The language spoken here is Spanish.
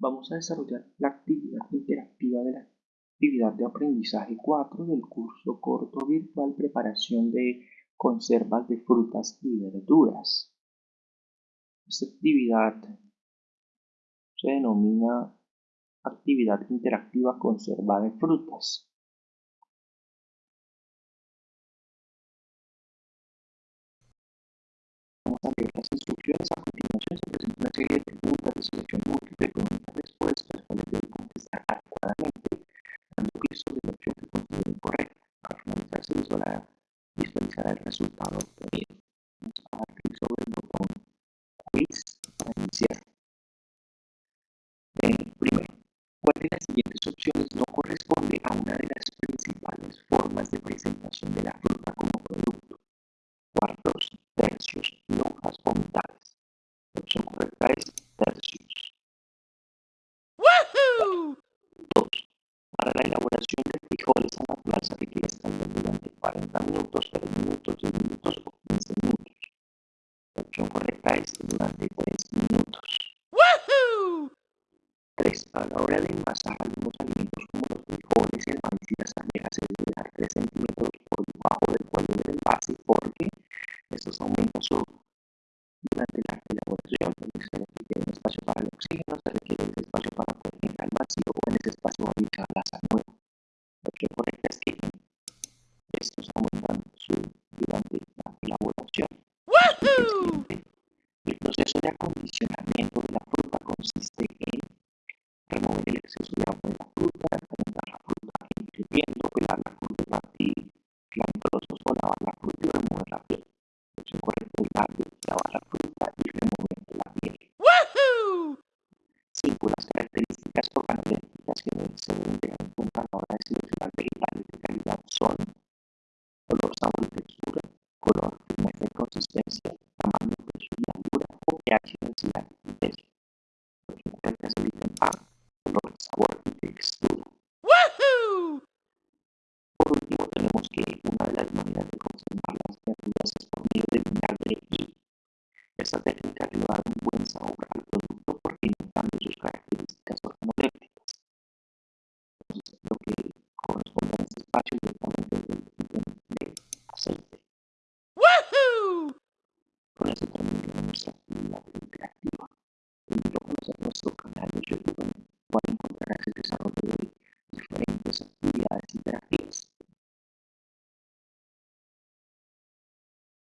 Vamos a desarrollar la actividad interactiva de la actividad de aprendizaje 4 del curso corto virtual Preparación de conservas de frutas y verduras. Esta actividad se denomina actividad interactiva conserva de frutas. Vamos a leer las instrucciones. A continuación se presenta una serie de preguntas de selección múltiple visualizará el resultado obtenido. Vamos a dar clic sobre el botón Quiz para iniciar. Eh, primero, ¿cuál de las siguientes opciones no corresponde a una de las principales formas de presentación 3. A la hora de envasar algunos alimentos como los frijoles, el maíz y las almejas se debe dejar 3 centímetros por debajo del cuello del envase porque estos aumentan su durante la elaboración se requiere un espacio para el oxígeno, se requiere ese espacio para poder generar el vacío o en ese espacio va ubicada la nueva. La opción correcta es que estos aumentan su durante la elaboración. El proceso de acondicionamiento de la fruta consiste 5. Las características organolépticas que se deben tener en cuenta a la hora de seleccionar vegetales de calidad son color, sabor y textura, color, firmeza y consistencia, tamaño, peso y altura o pH, densidad y peso. Es el ítem A, color, sabor y textura. Por último, tenemos que una de las maneras de conservar las verduras es beams